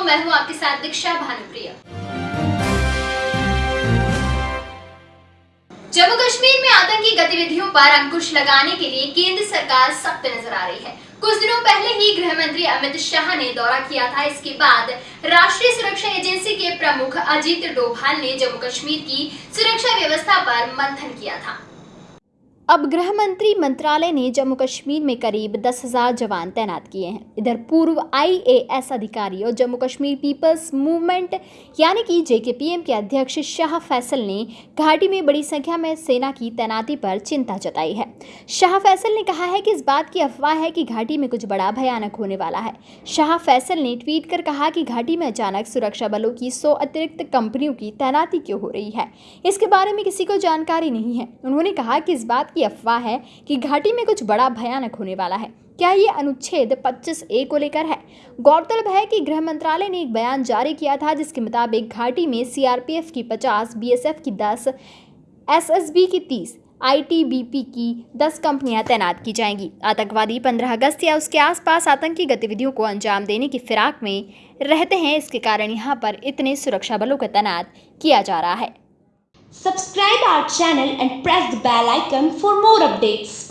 दर्शकों मैं हूँ आपके साथ दीक्षा भानुप्रिया। जम्मू कश्मीर में आतंकी गतिविधियों पर अंकुश लगाने के लिए केंद्र सरकार सख्त नज़र आ रही है। कुछ दिनों पहले ही गृह मंत्री अमित शाह ने दौरा किया था। इसके बाद राष्ट्रीय सुरक्षा एजेंसी के प्रमुख अजीत डोभाल ने जम्मू कश्मीर की सुरक्षा व्यवस्था पर मंथन किया था। अब गृह मंत्री मंत्रालय ने जम्मू कश्मीर में करीब दस हज़ार जवान तैनात किए हैं। इधर पूर्व आईएएस अधिकारी और जम्मू कश्मीर पीपल्स मूवमेंट, यानी कि जेकेपीएम के अध्यक्ष शाह फैसल ने घाटी में बड़ी संख्या में सेना की तैनाती पर चिंता जताई है। शाह फैसल ने कहा है कि इस बात की अफवाह है कि घाटी में कुछ बड़ा भयानक होने वाला है। शाह फैसल ने ट्वीट कर कहा कि घाटी में अचानक सुरक्षा बलों की सौ अतिरिक्त कंपनियों की तैनाती क्यों हो रही है? इसके बारे में किसी को जानकारी नहीं है। उन्होंने कहा कि इस बात की की अफवाह है कि घाटी में कुछ बड़ा भयानक होने वाला है। क्या ये अनुच्छेद 25 ए को लेकर है? गौरतलब है कि गृह मंत्रालय ने एक बयान जारी किया था जिसके मुताबिक घाटी में सीआरपीएफ की 50, बीएसएफ की 10, एसएसबी की 30, आईटीबीपी की 10 कंपनियाँ तैनात की जाएँगी। आतंकवादी 15 अगस्त या उसके आसपास आतंकी गतिविधियों को अंजाम देने की फिराक में रहते हैं इसके कारण यहाँ पर इतने सुरक्षा बलों का तैनात किया जा रहा है। Subscribe our channel and press the bell icon for more updates.